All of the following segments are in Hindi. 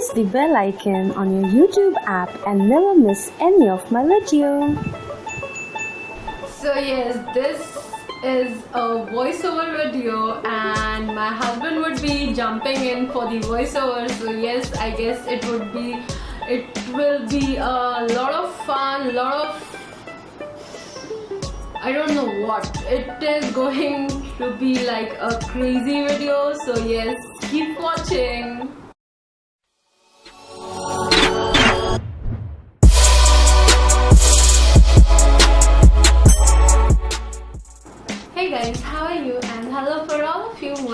Press the bell icon on your YouTube app and never miss any of my video. So yes, this is a voiceover video and my husband would be jumping in for the voiceover. So yes I guess it would be it will be a lot of fun lot of I don't know what. It is going to be like a crazy video. So yes keep watching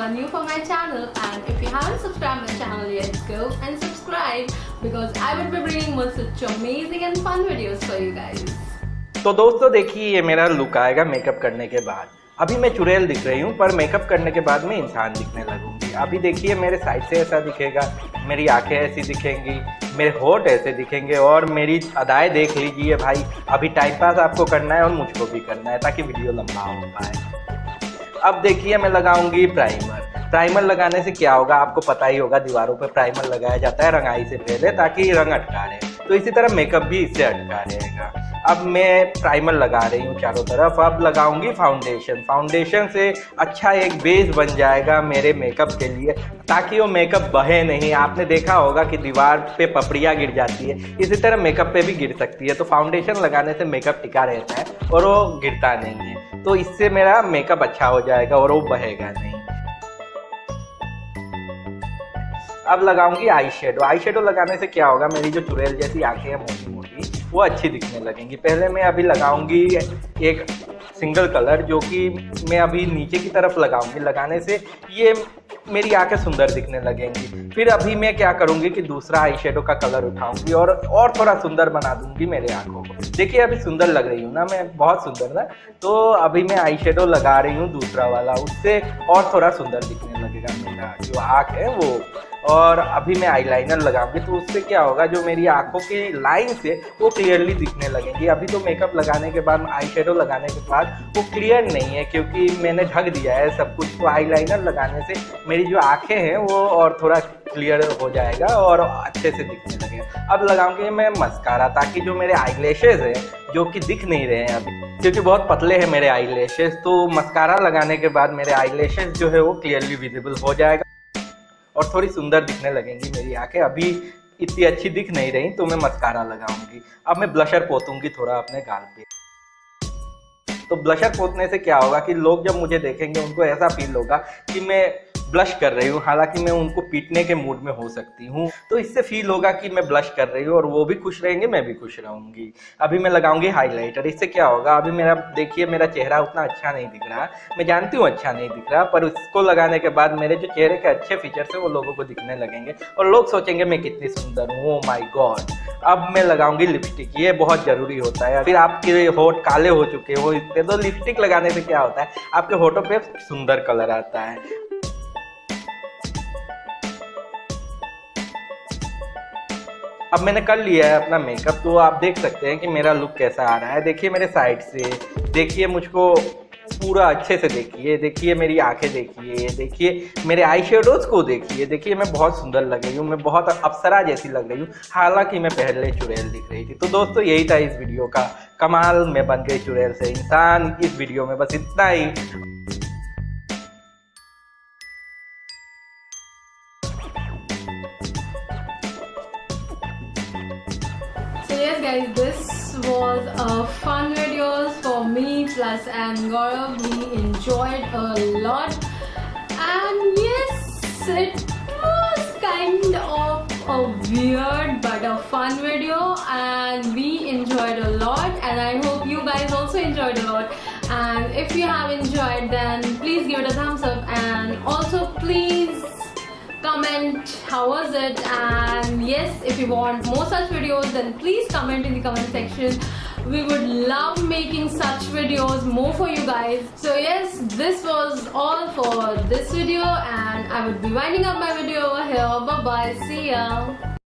are new for my channel and if you haven't subscribed my channel yet, go and subscribe because I will be bringing more such amazing and fun videos for you guys. तो दोस्तों देखिए ये मेरा लुक आएगा मेकअप करने के बाद। अभी मैं चुड़ैल दिख रही हूँ पर मेकअप करने के बाद मैं इंसान दिखने लगूँगी। अभी देखिए मेरे साइड से ऐसा दिखेगा मेरी आँखें ऐसी दिखेंगी मेरे होठ ऐसे दिखेंगे और मेरी अदाएँ देख लीजिए भाई। अभी टाइम पास आपको करना है और मुझको भी करना है ताकि वीडियो लंबा हो पाए। अब देखिए, मैं लगाऊँगी प्राइमर प्राइमर लगाने से क्या होगा? आपको पता ही होगा, दीवारों पर प्राइमर लगाया जाता है, रंगाई से पहले, ताकि रंग अटका रहे। तो इसी तरह मेकअप भी इससे अटका रहेगा। अब मैं प्राइमर लगा रही हूँ चारों तरफ़। अब लगाऊँगी फाउंडेशन फाउंडेशन से अच्छा एक बेस बन जाएगा मेरे मेकअप के लिए, ताकि वो मेकअप बहे नहीं। आपने देखा होगा कि दीवार पे पपड़ियाँ गिर जाती है। इसी तरह मेकअप पे भी गिर सकती है। तो फाउंडेशन लगाने से मेकअप टिका रहता है और वो गिरता नहीं है। तो इससे मेरा मेकअप अच्छा हो जाएगा और वो बहेगा नहीं। अब लगाऊँगी आई शेडो आई शेडो लगाने से क्या होगा? मेरी जो चुड़ैल जैसी आँखें हैं, मोटी मोटी, वो अच्छी दिखने लगेंगी। पहले मैं अभी लगाऊँगी एक सिंगल कलर जो कि मैं अभी नीचे की तरफ़ लगाऊँगी। लगाने से ये मेरी आँखें सुंदर दिखने लगेंगी। फिर अभी मैं क्या करूँगी कि दूसरा आई शेडो का कलर उठाऊँगी और और थोड़ा सुंदर बना दूँगी मेरे आँखों को। देखिए, अभी सुंदर लग रही हूँ ना मैं, बहुत सुंदर ना? तो अभी मैं आई शेडो लगा रही हूँ दूसरा वाला, उससे और थोड़ा सुंदर दिखने लगेगा मेरा जो आँख है, वो। और अभी मैं आईलाइनर लगाऊँगी तो उससे क्या होगा, जो मेरी आँखों की लाइन से वो क्लियरली दिखने लगेंगी। अभी तो मेकअप लगाने के बाद आई शेडो लगाने के बाद, वो क्लियर नहीं है, क्योंकि मैंने ढक दिया है सब कुछ। तो आईलाइनर लगाने से मेरी जो आँखें हैं, वो और थोड़ा क्लियर हो जाएगा और अच्छे से दिखने लगेगा। अब लगाऊँगी मैं मस्कारा ताकि जो मेरे आई है, जो कि दिख नहीं रहे हैं अभी, क्योंकि बहुत पतले हैं मेरे आई तो मस्कारा लगाने के बाद मेरे आई जो है, वो क्लियरली विजिबल हो जाएगा। और थोड़ी सुंदर दिखने लगेंगी मेरी आँखें। अभी इतनी अच्छी दिख नहीं रही तो मैं मस्कारा लगाऊँगी। अब मैं ब्लशर पोतूँगी थोड़ा अपने गाल पे। तो ब्लशर पोतने से क्या होगा कि लोग जब मुझे देखेंगे, उनको ऐसा फील होगा कि मैं ब्लश कर रही हूँ, हालाँकि मैं उनको पीटने के मूड में हो सकती हूँ। तो इससे फील होगा कि मैं ब्लश कर रही हूँ और वो भी खुश रहेंगे, मैं भी खुश रहूँगी। अभी मैं लगाऊँगी हाईलाइटर इससे क्या होगा? अभी मेरा, देखिए, मेरा चेहरा उतना अच्छा नहीं दिख रहा। मैं जानती हूँ अच्छा नहीं दिख रहा, पर उसको लगाने के बाद मेरे जो चेहरे के अच्छे फीचर्स है, वो लोगों को दिखने लगेंगे। और लोग सोचेंगे, मैं कितनी सुंदर हूँ माई oh गॉड अब मैं लगाऊँगी लिपस्टिक ये बहुत ज़रूरी होता है। फिर आपके होठ काले हो चुके हो इतने तो लिपस्टिक लगाने से क्या होता है? आपके होठों पे सुंदर कलर आता है। अब मैंने कर लिया है अपना मेकअप तो आप देख सकते हैं कि मेरा लुक कैसा आ रहा है। देखिए मेरे साइड से, देखिए मुझको पूरा अच्छे से देखिए देखिए मेरी आँखें देखिए देखिए मेरे आई शेडोज को देखिए। देखिए मैं बहुत सुंदर लग रही हूँ, मैं बहुत अप्सरा जैसी लग रही हूँ, हालाँकि मैं पहले चुड़ैल दिख रही थी। तो दोस्तों, यही था इस वीडियो का कमाल। में बन गई चुड़ैल से इंसान, इस वीडियो में बस इतना ही। Yes guys this was a fun video for me plus and Gaurav. We enjoyed a lot. And yes it was kind of a weird but a fun video and we enjoyed a lot and I hope you guys also enjoyed a lot. And if you have enjoyed then please give it a thumbs up and also please comment how was it? And yes if you want more such videos then please comment in the comment section. We would love making such videos more for you guys. So yes this was all for this video and i would be winding up my video over here. Bye bye see ya